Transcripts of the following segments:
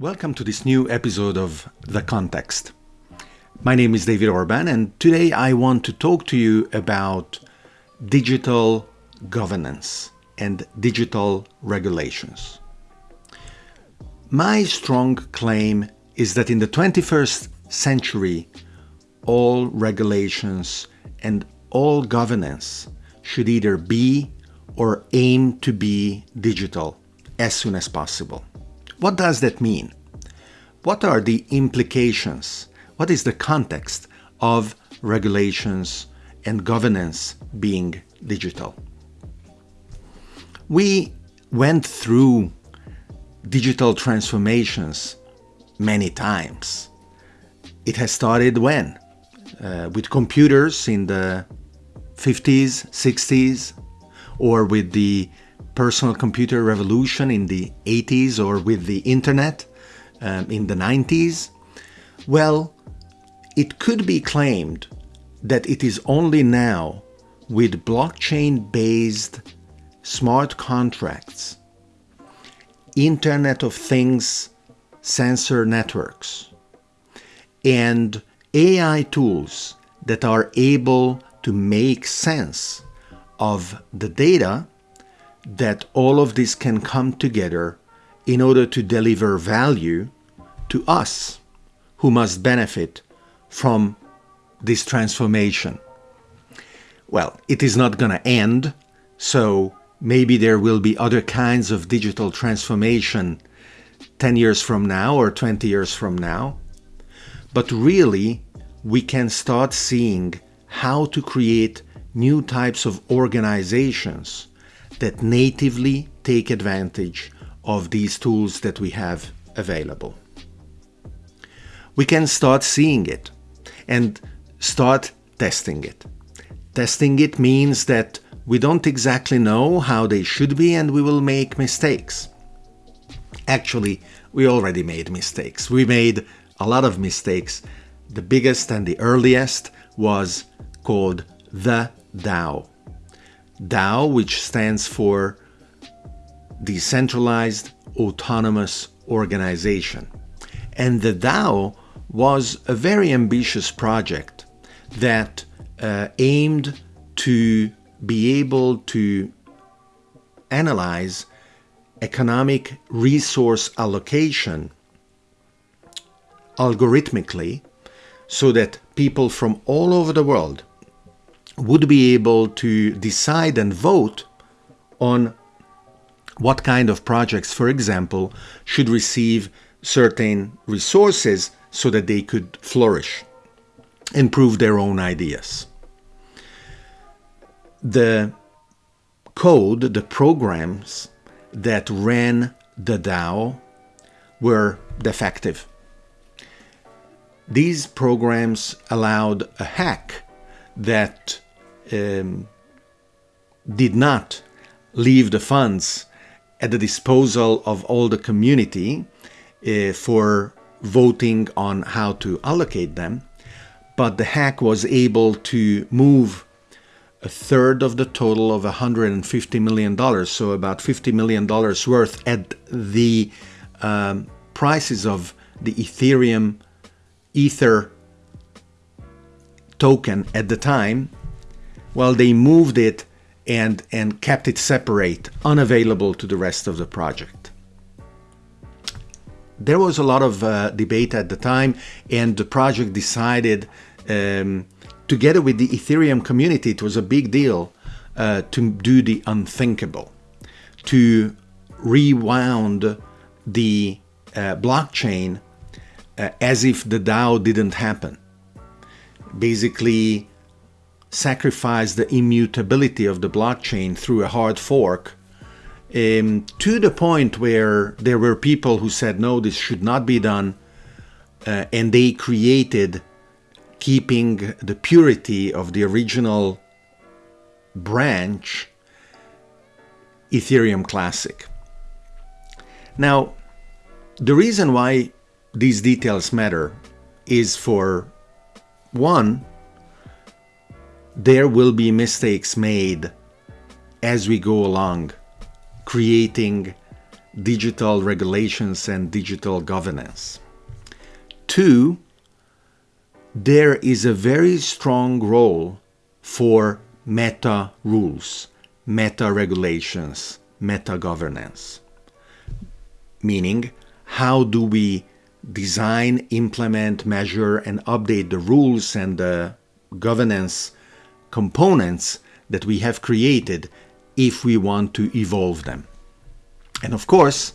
Welcome to this new episode of The Context. My name is David Orban, and today I want to talk to you about digital governance and digital regulations. My strong claim is that in the 21st century, all regulations and all governance should either be or aim to be digital as soon as possible. What does that mean? What are the implications? What is the context of regulations and governance being digital? We went through digital transformations many times. It has started when? Uh, with computers in the 50s, 60s, or with the personal computer revolution in the 80s or with the internet um, in the 90s? Well, it could be claimed that it is only now with blockchain-based smart contracts, Internet of Things sensor networks, and AI tools that are able to make sense of the data that all of this can come together in order to deliver value to us who must benefit from this transformation. Well, it is not going to end, so maybe there will be other kinds of digital transformation 10 years from now or 20 years from now. But really, we can start seeing how to create new types of organizations that natively take advantage of these tools that we have available. We can start seeing it and start testing it. Testing it means that we don't exactly know how they should be and we will make mistakes. Actually, we already made mistakes. We made a lot of mistakes. The biggest and the earliest was called the DAO. DAO, which stands for Decentralized Autonomous Organization. And the DAO was a very ambitious project that uh, aimed to be able to analyze economic resource allocation algorithmically so that people from all over the world would be able to decide and vote on what kind of projects, for example, should receive certain resources so that they could flourish and prove their own ideas. The code, the programs that ran the DAO were defective. These programs allowed a hack that um, did not leave the funds at the disposal of all the community uh, for voting on how to allocate them, but the hack was able to move a third of the total of $150 million, so about $50 million worth at the um, prices of the Ethereum Ether token at the time, well, they moved it and, and kept it separate, unavailable to the rest of the project. There was a lot of uh, debate at the time, and the project decided, um, together with the Ethereum community, it was a big deal uh, to do the unthinkable, to rewound the uh, blockchain uh, as if the DAO didn't happen basically sacrifice the immutability of the blockchain through a hard fork um, to the point where there were people who said, no, this should not be done. Uh, and they created, keeping the purity of the original branch, Ethereum Classic. Now, the reason why these details matter is for one, there will be mistakes made as we go along, creating digital regulations and digital governance. Two, there is a very strong role for meta rules, meta regulations, meta governance. Meaning, how do we design, implement, measure, and update the rules and the governance components that we have created if we want to evolve them. And of course,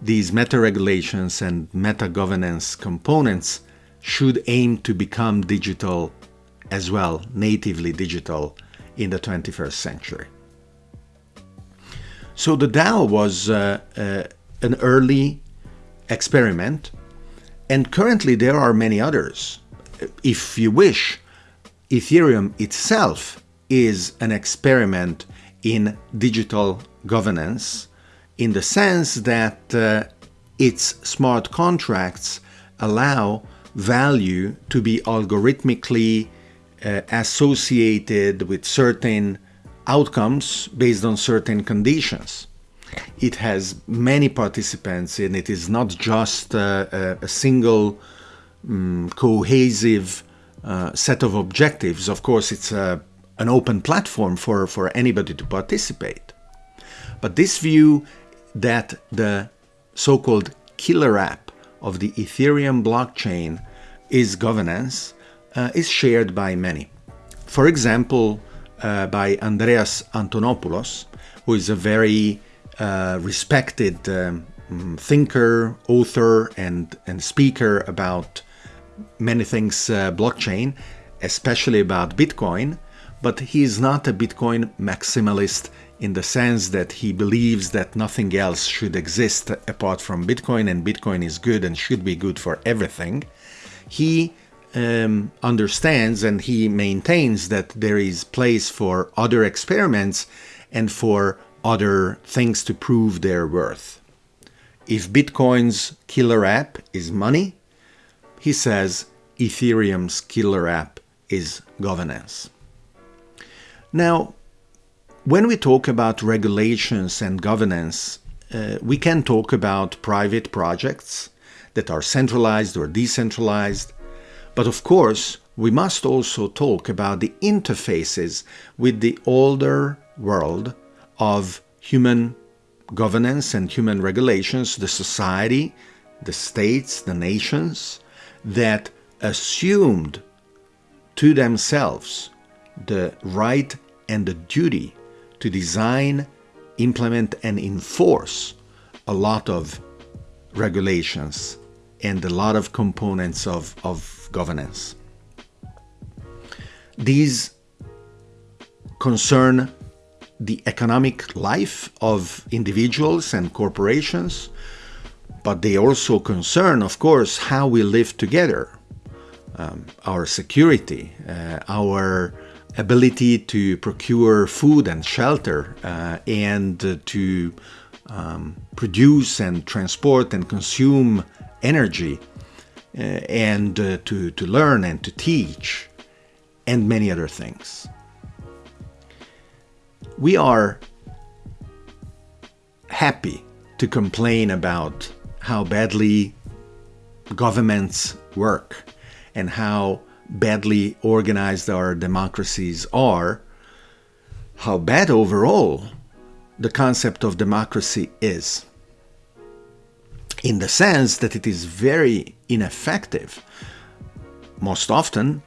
these meta regulations and meta governance components should aim to become digital as well, natively digital in the 21st century. So the DAO was uh, uh, an early experiment, and currently there are many others. If you wish, Ethereum itself is an experiment in digital governance in the sense that uh, its smart contracts allow value to be algorithmically uh, associated with certain outcomes based on certain conditions. It has many participants and it is not just uh, a, single um, cohesive uh, set of objectives. Of course, it's a, an open platform for, for anybody to participate. But this view that the so-called killer app of the Ethereum blockchain is governance uh, is shared by many. For example, uh, by Andreas Antonopoulos, who is a very uh, respected um, thinker, author, and, and speaker about many things uh, blockchain, especially about Bitcoin, but he is not a Bitcoin maximalist in the sense that he believes that nothing else should exist apart from Bitcoin and Bitcoin is good and should be good for everything. He um, understands and he maintains that there is place for other experiments and for other things to prove their worth. If Bitcoin's killer app is money, he says Ethereum's killer app is governance. Now, when we talk about regulations and governance, uh, we can talk about private projects that are centralized or decentralized, but of course, we must also talk about the interfaces with the older world of human governance and human regulations, the society, the states, the nations, that assumed to themselves the right and the duty to design, implement, and enforce a lot of regulations and a lot of components of, of governance. These concern the economic life of individuals and corporations, but they also concern, of course, how we live together, um, our security, uh, our ability to procure food and shelter, uh, and uh, to um, produce and transport and consume energy, uh, and uh, to, to learn and to teach, and many other things. We are happy to complain about how badly governments work and how badly organized our democracies are, how bad overall the concept of democracy is. In the sense that it is very ineffective. Most often,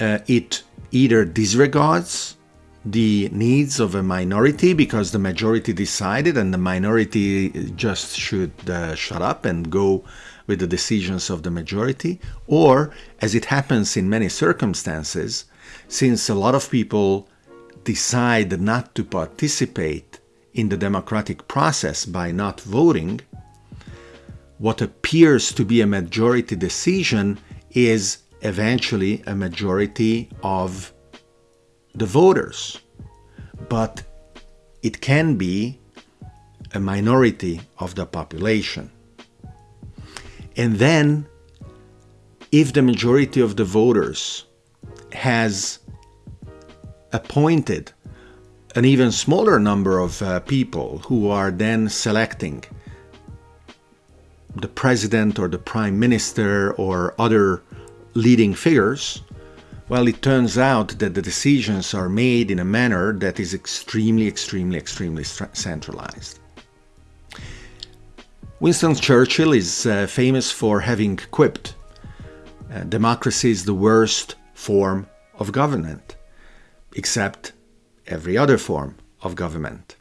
uh, it either disregards the needs of a minority because the majority decided and the minority just should uh, shut up and go with the decisions of the majority, or, as it happens in many circumstances, since a lot of people decide not to participate in the democratic process by not voting, what appears to be a majority decision is eventually a majority of the voters, but it can be a minority of the population. And then, if the majority of the voters has appointed an even smaller number of uh, people who are then selecting the president or the prime minister or other leading figures, well, it turns out that the decisions are made in a manner that is extremely, extremely, extremely centralized. Winston Churchill is uh, famous for having quipped, uh, democracy is the worst form of government, except every other form of government.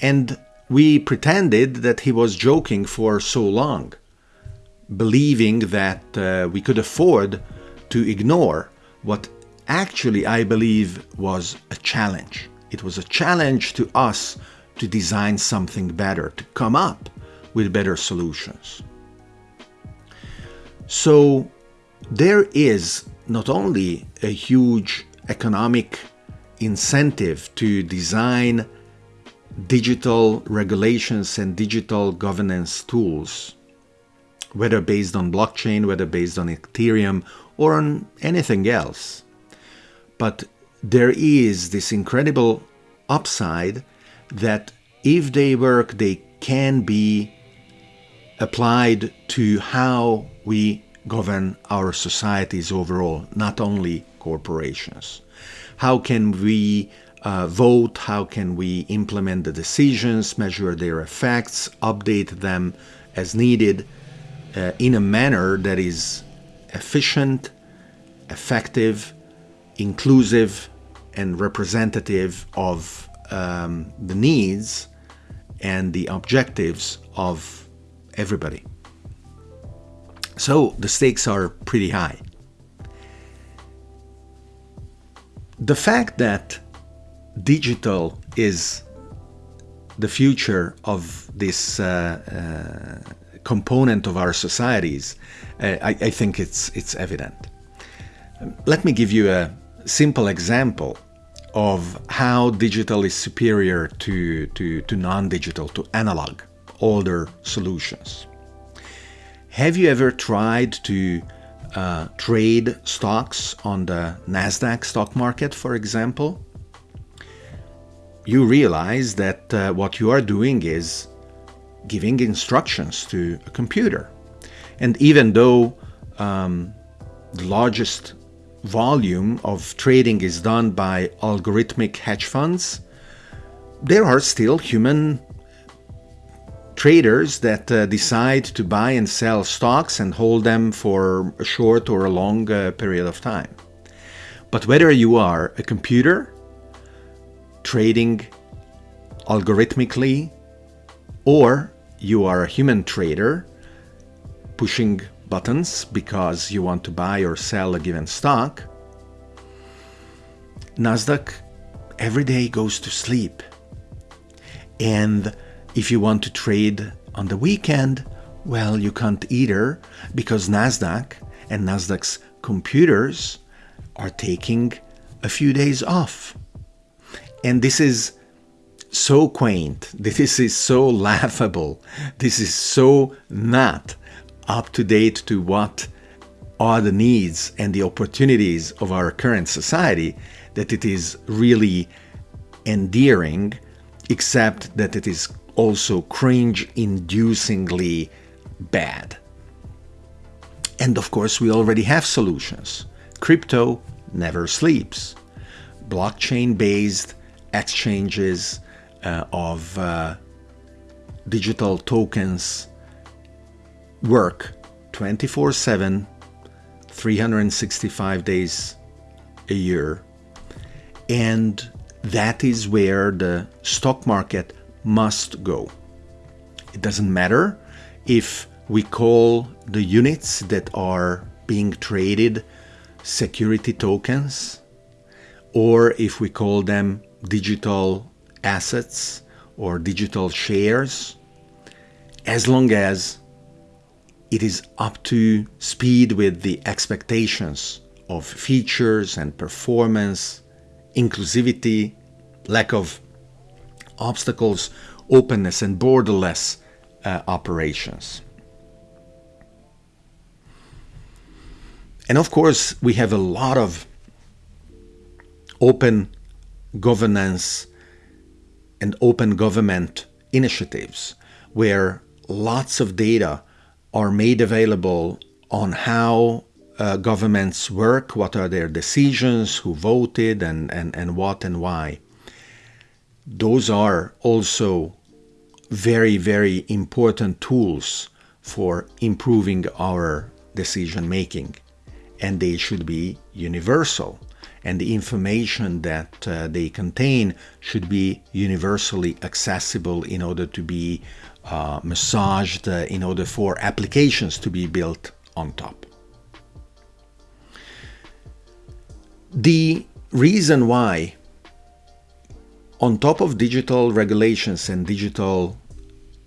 And we pretended that he was joking for so long, believing that uh, we could afford to ignore what actually I believe was a challenge. It was a challenge to us to design something better, to come up with better solutions. So there is not only a huge economic incentive to design digital regulations and digital governance tools, whether based on blockchain, whether based on Ethereum, or on anything else. But there is this incredible upside that if they work, they can be applied to how we govern our societies overall, not only corporations. How can we uh, vote? How can we implement the decisions, measure their effects, update them as needed uh, in a manner that is efficient, effective, inclusive, and representative of um, the needs and the objectives of everybody. So the stakes are pretty high. The fact that digital is the future of this uh, uh, component of our societies, uh, I, I, think it's it's evident. Let me give you a simple example of how digital is superior to, to, to non-digital, to analog, older solutions. Have you ever tried to uh, trade stocks on the NASDAQ stock market, for example? You realize that uh, what you are doing is giving instructions to a computer. And even though um, the largest volume of trading is done by algorithmic hedge funds, there are still human traders that uh, decide to buy and sell stocks and hold them for a short or a long uh, period of time. But whether you are a computer trading algorithmically or you are a human trader pushing buttons because you want to buy or sell a given stock, Nasdaq every day goes to sleep. And if you want to trade on the weekend, well, you can't either because NASDAQ and NASDAQ's computers are taking a few days off. And this is so quaint, this is so laughable, this is so not up to date to what are the needs and the opportunities of our current society that it is really endearing, except that it is also cringe inducingly bad. And of course, we already have solutions. Crypto never sleeps. Blockchain based exchanges uh, of uh, digital tokens work 24 7, 365 days a year. And that is where the stock market must go. It doesn't matter if we call the units that are being traded security tokens or if we call them digital assets or digital shares, as long as it is up to speed with the expectations of features and performance, inclusivity, lack of obstacles, openness, and borderless uh, operations. And of course, we have a lot of open governance and open government initiatives where lots of data are made available on how uh, governments work, what are their decisions, who voted, and, and, and what and why. Those are also very, very important tools for improving our decision making. And they should be universal. And the information that uh, they contain should be universally accessible in order to be uh, massaged, uh, in order for applications to be built on top. The reason why, on top of digital regulations and digital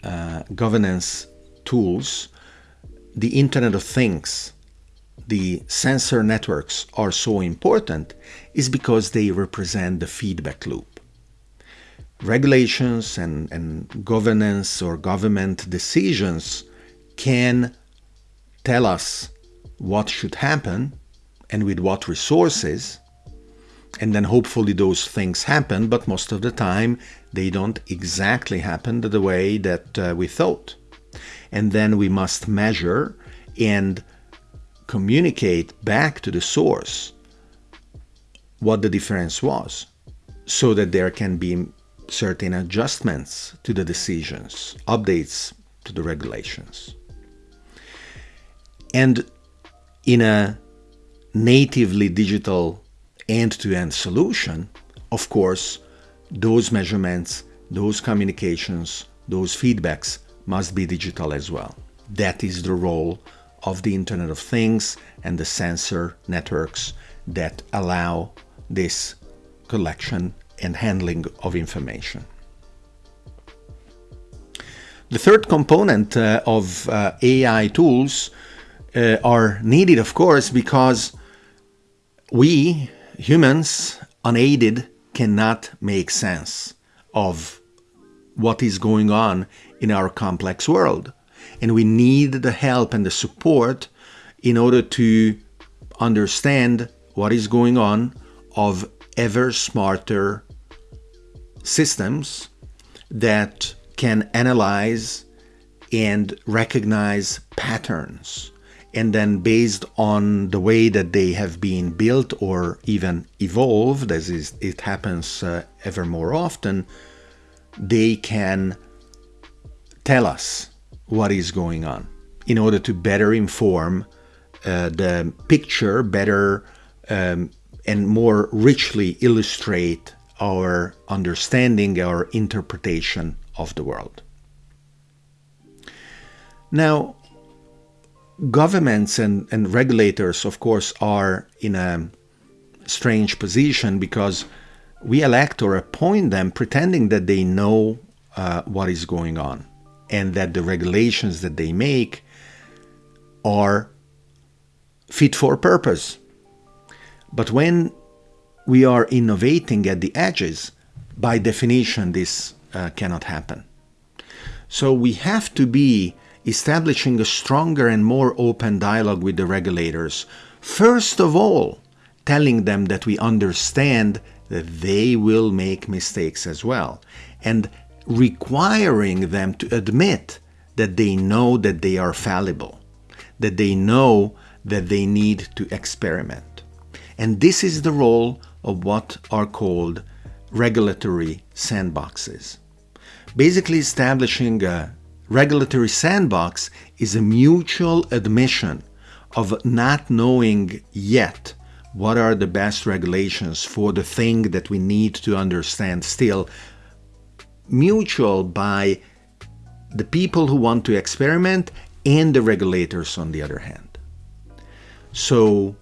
uh, governance tools, the Internet of Things, the sensor networks are so important is because they represent the feedback loop. Regulations and, and governance or government decisions can tell us what should happen and with what resources, and then hopefully those things happen, but most of the time they don't exactly happen the way that uh, we thought. And then we must measure and communicate back to the source what the difference was so that there can be certain adjustments to the decisions, updates to the regulations. And in a natively digital end-to-end solution, of course, those measurements, those communications, those feedbacks must be digital as well. That is the role of the Internet of Things and the sensor networks that allow this collection and handling of information. The third component uh, of uh, AI tools uh, are needed, of course, because we humans, unaided, cannot make sense of what is going on in our complex world. And we need the help and the support in order to understand what is going on of ever smarter systems that can analyze and recognize patterns. And then based on the way that they have been built or even evolved, as is, it happens uh, ever more often, they can tell us what is going on in order to better inform uh, the picture, better um, and more richly illustrate our understanding, our interpretation of the world. Now, governments and, and regulators, of course, are in a strange position because we elect or appoint them pretending that they know uh, what is going on and that the regulations that they make are fit for purpose. But when we are innovating at the edges, by definition, this uh, cannot happen. So we have to be establishing a stronger and more open dialogue with the regulators. First of all, telling them that we understand that they will make mistakes as well, and requiring them to admit that they know that they are fallible, that they know that they need to experiment. And this is the role of what are called regulatory sandboxes. Basically establishing a regulatory sandbox is a mutual admission of not knowing yet what are the best regulations for the thing that we need to understand still mutual by the people who want to experiment and the regulators on the other hand. So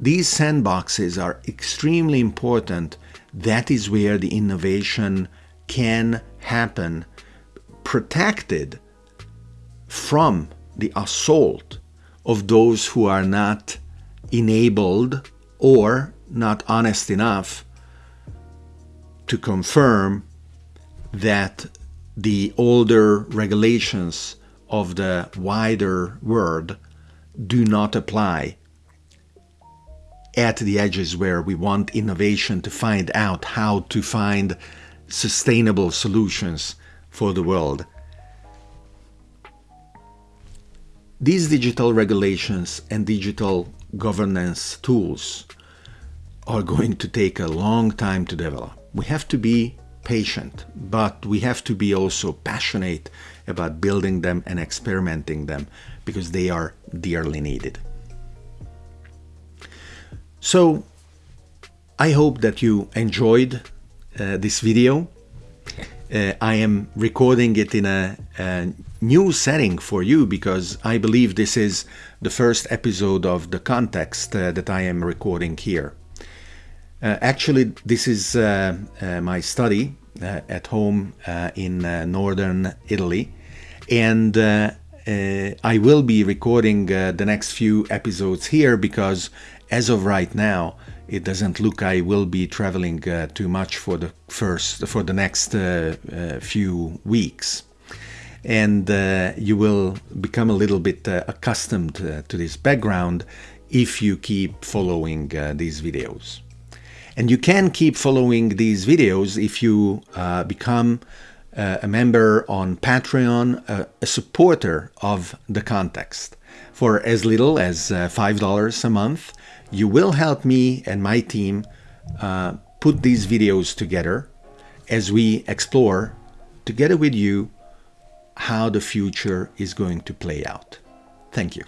these sandboxes are extremely important. That is where the innovation can happen protected from the assault of those who are not enabled or not honest enough to confirm that the older regulations of the wider world do not apply at the edges where we want innovation to find out how to find sustainable solutions for the world. These digital regulations and digital governance tools are going to take a long time to develop. We have to be patient, but we have to be also passionate about building them and experimenting them because they are dearly needed. So I hope that you enjoyed uh, this video. Uh, I am recording it in a, a, new setting for you because I believe this is the first episode of the context uh, that I am recording here. Uh, actually, this is uh, uh, my study at home in northern Italy, and I will be recording the next few episodes here because as of right now, it doesn't look I will be traveling uh, too much for the first for the next uh, uh, few weeks and you will become a little bit accustomed to this background if you keep following these videos. And you can keep following these videos if you uh, become uh, a member on Patreon, uh, a supporter of the context. For as little as uh, $5 a month, you will help me and my team uh, put these videos together as we explore, together with you, how the future is going to play out. Thank you.